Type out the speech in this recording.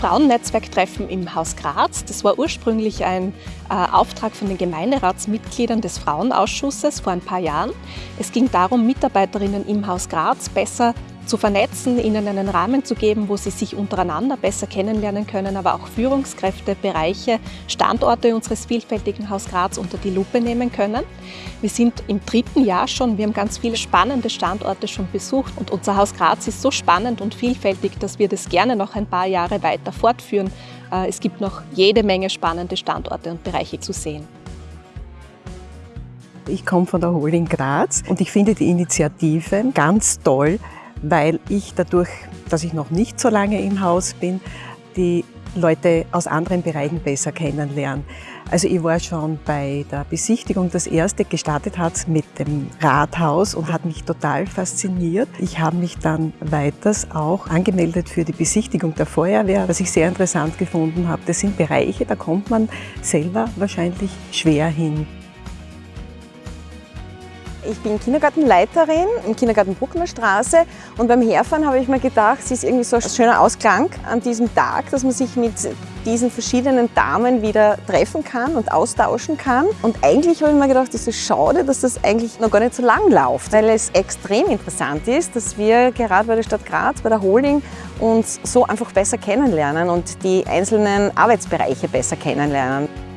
Frauennetzwerktreffen im Haus Graz. Das war ursprünglich ein äh, Auftrag von den Gemeinderatsmitgliedern des Frauenausschusses vor ein paar Jahren. Es ging darum, Mitarbeiterinnen im Haus Graz besser zu vernetzen, ihnen einen Rahmen zu geben, wo sie sich untereinander besser kennenlernen können, aber auch Führungskräfte, Bereiche, Standorte unseres vielfältigen Haus Graz unter die Lupe nehmen können. Wir sind im dritten Jahr schon, wir haben ganz viele spannende Standorte schon besucht und unser Haus Graz ist so spannend und vielfältig, dass wir das gerne noch ein paar Jahre weiter fortführen. Äh, es gibt noch jede Menge spannende Standorte und Bereiche zu sehen. Ich komme von der Holding Graz und ich finde die Initiative ganz toll, weil ich dadurch, dass ich noch nicht so lange im Haus bin, die Leute aus anderen Bereichen besser kennenlernen. Also ich war schon bei der Besichtigung, das erste gestartet hat mit dem Rathaus und hat mich total fasziniert. Ich habe mich dann weiters auch angemeldet für die Besichtigung der Feuerwehr, was ich sehr interessant gefunden habe. Das sind Bereiche, da kommt man selber wahrscheinlich schwer hin. Ich bin Kindergartenleiterin im Kindergarten Bruckner Straße und beim Herfahren habe ich mir gedacht, es ist irgendwie so ein schöner Ausklang an diesem Tag, dass man sich mit diesen verschiedenen Damen wieder treffen kann und austauschen kann. Und eigentlich habe ich mir gedacht, es ist schade, dass das eigentlich noch gar nicht so lang läuft, weil es extrem interessant ist, dass wir gerade bei der Stadt Graz, bei der Holding uns so einfach besser kennenlernen und die einzelnen Arbeitsbereiche besser kennenlernen.